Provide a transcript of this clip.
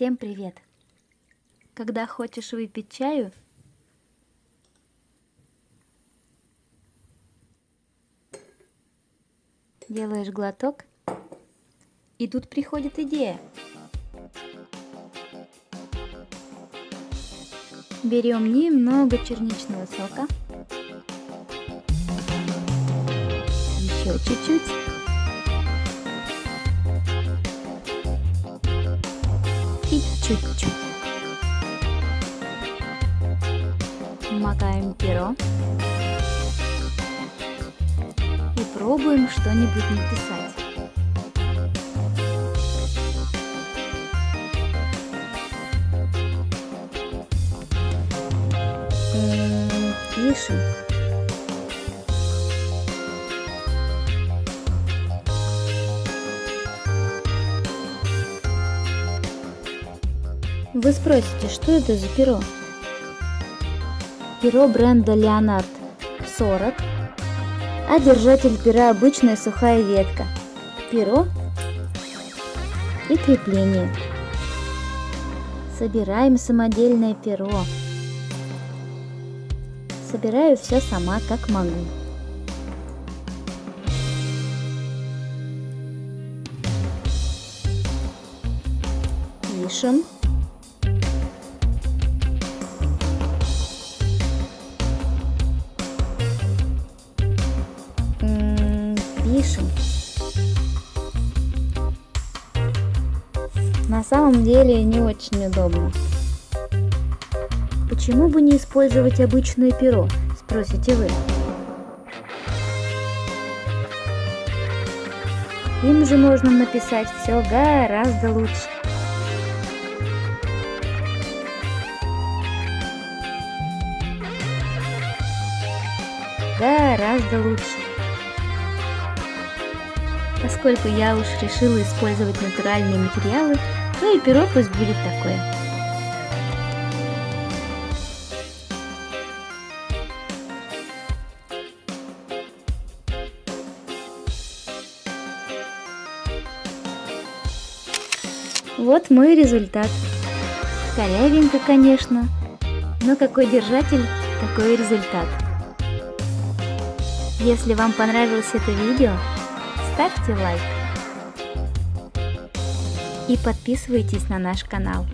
Всем привет! Когда хочешь выпить чаю, делаешь глоток, и тут приходит идея. Берем немного черничного сока, еще чуть-чуть. Чуть-чуть. Макаем перо. И пробуем что-нибудь написать. Пишем. Вы спросите, что это за перо? Перо бренда Leonard 40, а держатель пера обычная сухая ветка. Перо и крепление. Собираем самодельное перо. Собираю все сама, как могу. Пишем. Пишем. На самом деле не очень удобно. Почему бы не использовать обычное перо, спросите вы. Им же можно написать все гораздо лучше. Гораздо лучше. Поскольку я уж решила использовать натуральные материалы, то и перо пусть будет такое. Вот мой результат. Корявенько, конечно, но какой держатель, такой результат. Если вам понравилось это видео, ставьте лайк и подписывайтесь на наш канал.